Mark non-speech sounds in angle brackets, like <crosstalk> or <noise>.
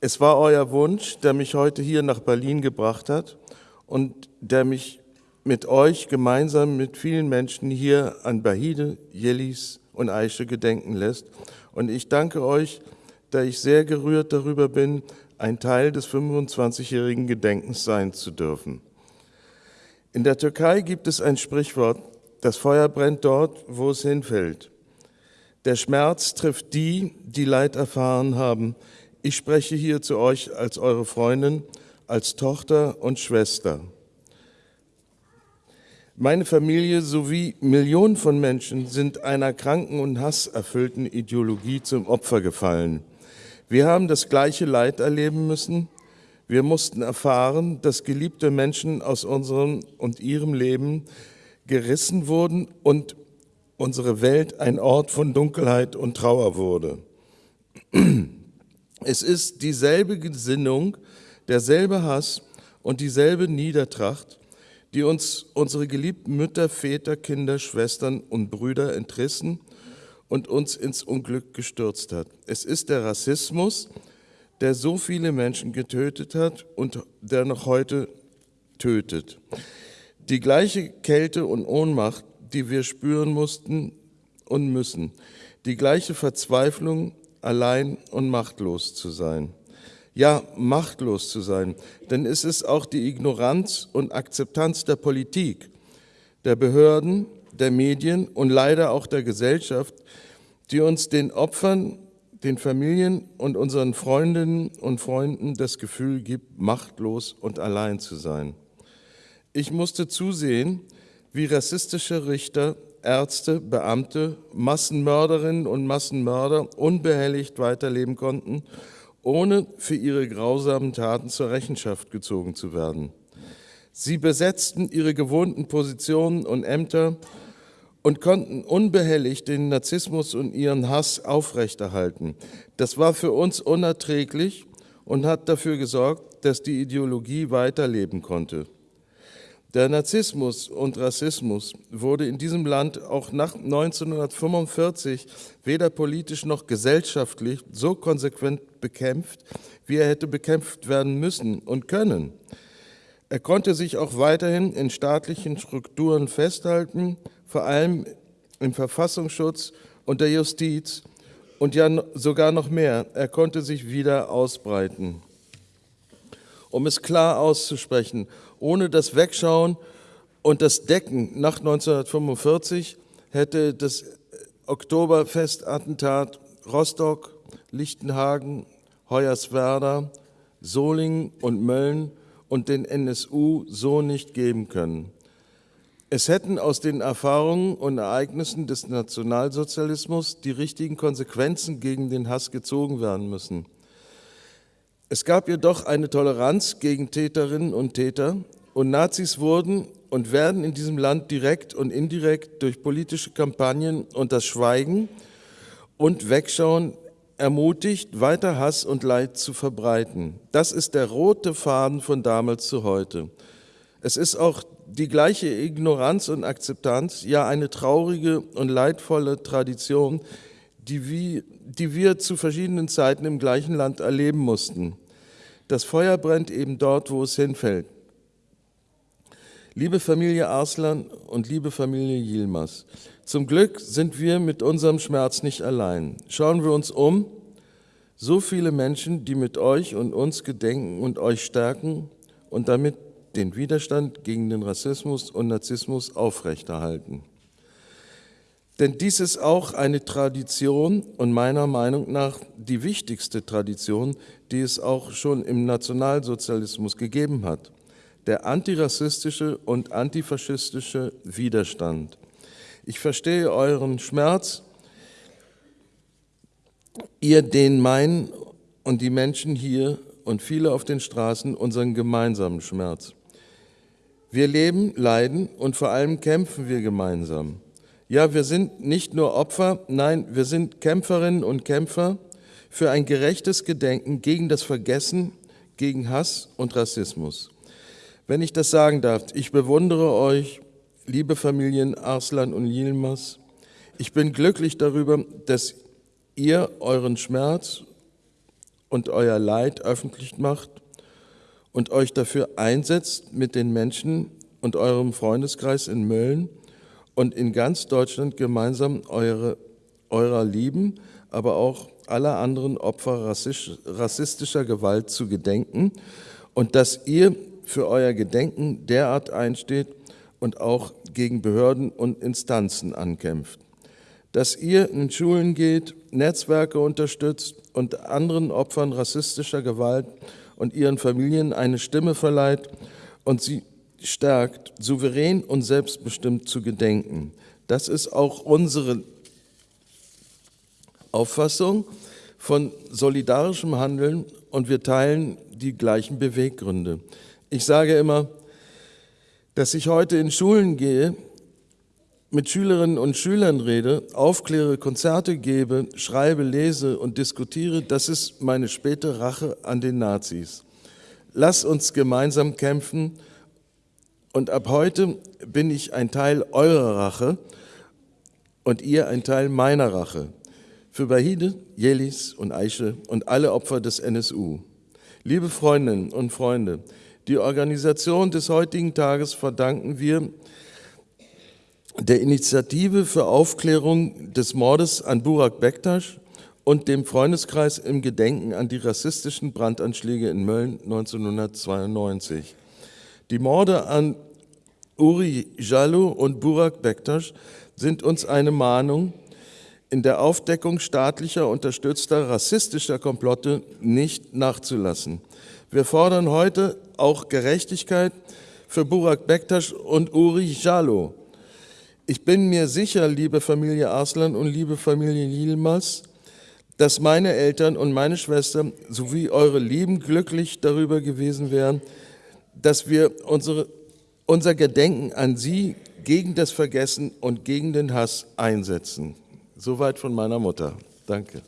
Es war euer Wunsch, der mich heute hier nach Berlin gebracht hat und der mich mit euch gemeinsam mit vielen Menschen hier an Bahide, Jellis und Aische gedenken lässt. Und ich danke euch, da ich sehr gerührt darüber bin, ein Teil des 25-jährigen Gedenkens sein zu dürfen. In der Türkei gibt es ein Sprichwort, das Feuer brennt dort, wo es hinfällt. Der Schmerz trifft die, die Leid erfahren haben. Ich spreche hier zu euch als eure Freundin, als Tochter und Schwester. Meine Familie sowie Millionen von Menschen sind einer kranken und hasserfüllten Ideologie zum Opfer gefallen. Wir haben das gleiche Leid erleben müssen. Wir mussten erfahren, dass geliebte Menschen aus unserem und ihrem Leben gerissen wurden und unsere Welt ein Ort von Dunkelheit und Trauer wurde. <clears throat> Es ist dieselbe Gesinnung, derselbe Hass und dieselbe Niedertracht, die uns unsere geliebten Mütter, Väter, Kinder, Schwestern und Brüder entrissen und uns ins Unglück gestürzt hat. Es ist der Rassismus, der so viele Menschen getötet hat und der noch heute tötet. Die gleiche Kälte und Ohnmacht, die wir spüren mussten und müssen. Die gleiche Verzweiflung, allein und machtlos zu sein. Ja, machtlos zu sein, denn es ist auch die Ignoranz und Akzeptanz der Politik, der Behörden, der Medien und leider auch der Gesellschaft, die uns den Opfern, den Familien und unseren Freundinnen und Freunden das Gefühl gibt, machtlos und allein zu sein. Ich musste zusehen, wie rassistische Richter, Ärzte, Beamte, Massenmörderinnen und Massenmörder unbehelligt weiterleben konnten, ohne für ihre grausamen Taten zur Rechenschaft gezogen zu werden. Sie besetzten ihre gewohnten Positionen und Ämter und konnten unbehelligt den Narzissmus und ihren Hass aufrechterhalten. Das war für uns unerträglich und hat dafür gesorgt, dass die Ideologie weiterleben konnte. Der Narzissmus und Rassismus wurde in diesem Land auch nach 1945 weder politisch noch gesellschaftlich so konsequent bekämpft, wie er hätte bekämpft werden müssen und können. Er konnte sich auch weiterhin in staatlichen Strukturen festhalten, vor allem im Verfassungsschutz und der Justiz und ja sogar noch mehr, er konnte sich wieder ausbreiten. Um es klar auszusprechen, ohne das Wegschauen und das Decken nach 1945 hätte das Oktoberfestattentat Rostock, Lichtenhagen, Hoyerswerda, Solingen und Mölln und den NSU so nicht geben können. Es hätten aus den Erfahrungen und Ereignissen des Nationalsozialismus die richtigen Konsequenzen gegen den Hass gezogen werden müssen. Es gab jedoch eine Toleranz gegen Täterinnen und Täter und Nazis wurden und werden in diesem Land direkt und indirekt durch politische Kampagnen und das Schweigen und Wegschauen ermutigt, weiter Hass und Leid zu verbreiten. Das ist der rote Faden von damals zu heute. Es ist auch die gleiche Ignoranz und Akzeptanz, ja eine traurige und leidvolle Tradition, die wir, die wir zu verschiedenen Zeiten im gleichen Land erleben mussten. Das Feuer brennt eben dort, wo es hinfällt. Liebe Familie Arslan und liebe Familie Yilmaz, zum Glück sind wir mit unserem Schmerz nicht allein. Schauen wir uns um, so viele Menschen, die mit euch und uns gedenken und euch stärken und damit den Widerstand gegen den Rassismus und Narzissmus aufrechterhalten. Denn dies ist auch eine Tradition und meiner Meinung nach die wichtigste Tradition, die es auch schon im Nationalsozialismus gegeben hat. Der antirassistische und antifaschistische Widerstand. Ich verstehe euren Schmerz, ihr den meinen und die Menschen hier und viele auf den Straßen unseren gemeinsamen Schmerz. Wir leben, leiden und vor allem kämpfen wir gemeinsam. Ja, wir sind nicht nur Opfer, nein, wir sind Kämpferinnen und Kämpfer für ein gerechtes Gedenken gegen das Vergessen, gegen Hass und Rassismus. Wenn ich das sagen darf, ich bewundere euch, liebe Familien Arslan und Yilmaz. Ich bin glücklich darüber, dass ihr euren Schmerz und euer Leid öffentlich macht und euch dafür einsetzt, mit den Menschen und eurem Freundeskreis in Mölln und in ganz Deutschland gemeinsam eure, eurer lieben, aber auch aller anderen Opfer rassistischer Gewalt zu gedenken und dass ihr für euer Gedenken derart einsteht und auch gegen Behörden und Instanzen ankämpft. Dass ihr in Schulen geht, Netzwerke unterstützt und anderen Opfern rassistischer Gewalt und ihren Familien eine Stimme verleiht und sie stärkt, souverän und selbstbestimmt zu gedenken. Das ist auch unsere Auffassung von solidarischem Handeln und wir teilen die gleichen Beweggründe. Ich sage immer, dass ich heute in Schulen gehe, mit Schülerinnen und Schülern rede, aufkläre, Konzerte gebe, schreibe, lese und diskutiere, das ist meine späte Rache an den Nazis. Lass uns gemeinsam kämpfen und ab heute bin ich ein Teil eurer Rache und ihr ein Teil meiner Rache. Für Bahide, Jelis und Aische und alle Opfer des NSU. Liebe Freundinnen und Freunde, die Organisation des heutigen Tages verdanken wir der Initiative für Aufklärung des Mordes an Burak Bektasch und dem Freundeskreis im Gedenken an die rassistischen Brandanschläge in Mölln 1992. Die Morde an Uri Jallo und Burak Bektasch sind uns eine Mahnung, in der Aufdeckung staatlicher unterstützter rassistischer Komplotte nicht nachzulassen. Wir fordern heute auch Gerechtigkeit für Burak Bektasch und Uri Jallo. Ich bin mir sicher, liebe Familie Arslan und liebe Familie Yilmaz, dass meine Eltern und meine Schwester sowie eure Lieben glücklich darüber gewesen wären, dass wir unsere, unser Gedenken an sie gegen das Vergessen und gegen den Hass einsetzen. Soweit von meiner Mutter. Danke.